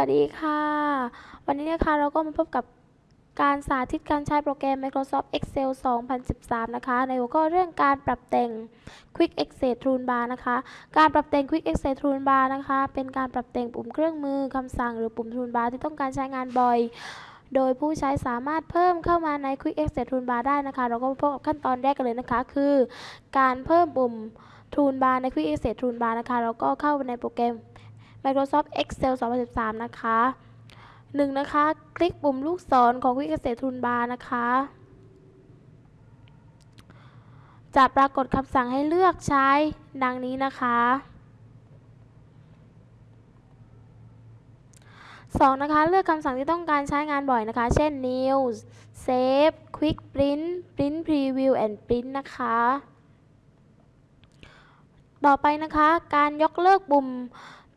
สวัสดีค่ะ วันนี้นะคะเราก็มาพบกับการสาธิตการใช้โปรแกรม Microsoft Excel 2013 นะคะ ในหัวข้อเรื่องการปรับแต่ง Quick Access Toolbar นะคะ การปรับแต่ง Quick Access Toolbar นะคะ เป็นการปรับแต่งปุ่มเครื่องมือคำสั่งหรือปุ่ม Toolbar ที่ต้องการใช้งานบ่อย โดยผู้ใช้สามารถเพิ่มเข้ามาใน Quick Access Toolbar ได้นะคะ เราก็มาพบกับขั้นตอนแรกกันเลยนะคะ คือการเพิ่มปุ่ม Toolbar ใน Quick Access Toolbar นะคะ เราก็เข้าไปในโปรแกรม Microsoft Excel 2013 นะคะหนึ่งนะคะ คลิกปุ่มลูกศรของ Quick Access Toolbar นะคะ จะปรากฏคำสั่งให้เลือกใช้ดังนี้นะคะสองนะคะ เลือกคำสั่งที่ต้องการใช้งานบ่อยนะคะ เช่น New Save Quick Print Print Preview and Print นะคะ ต่อไปนะคะ การยกเลิกปุ่ม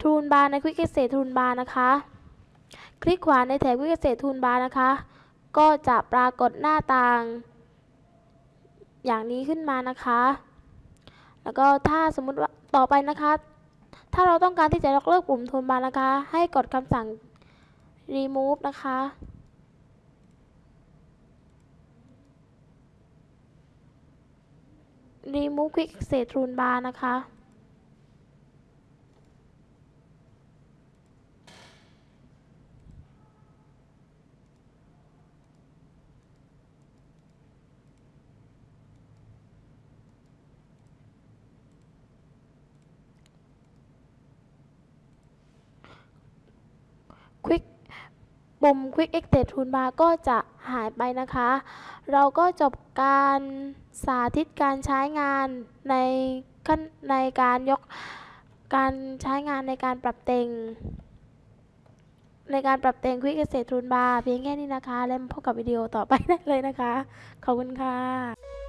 Toolbar ใน Quick Access Toolbar นะคะ คลิกขวาในแถบ Quick Access Toolbar นะคะ ก็จะปรากฏหน้าต่าง อย่างนี้ขึ้นมานะคะ แล้วก็ถ้าสมมุติว่าต่อไปนะคะ ถ้าเราต้องการที่จะยกเลิกปุ่ม Toolbar นะคะ ให้กดคำสั่ง remove นะคะ remove Quick Access Toolbar นะคะ Quick ปุ่ม Quick Access Toolbar ก็จะหายไปนะคะ เราก็จบการสาธิตการใช้งานในขั้นในการยกการใช้งานในการปรับแต่งในการปรับแต่ง Quick Access Toolbar เพียงแค่นี้นะคะ แล้วพบกับวิดีโอต่อไปได้เลยนะคะ ขอบคุณค่ะ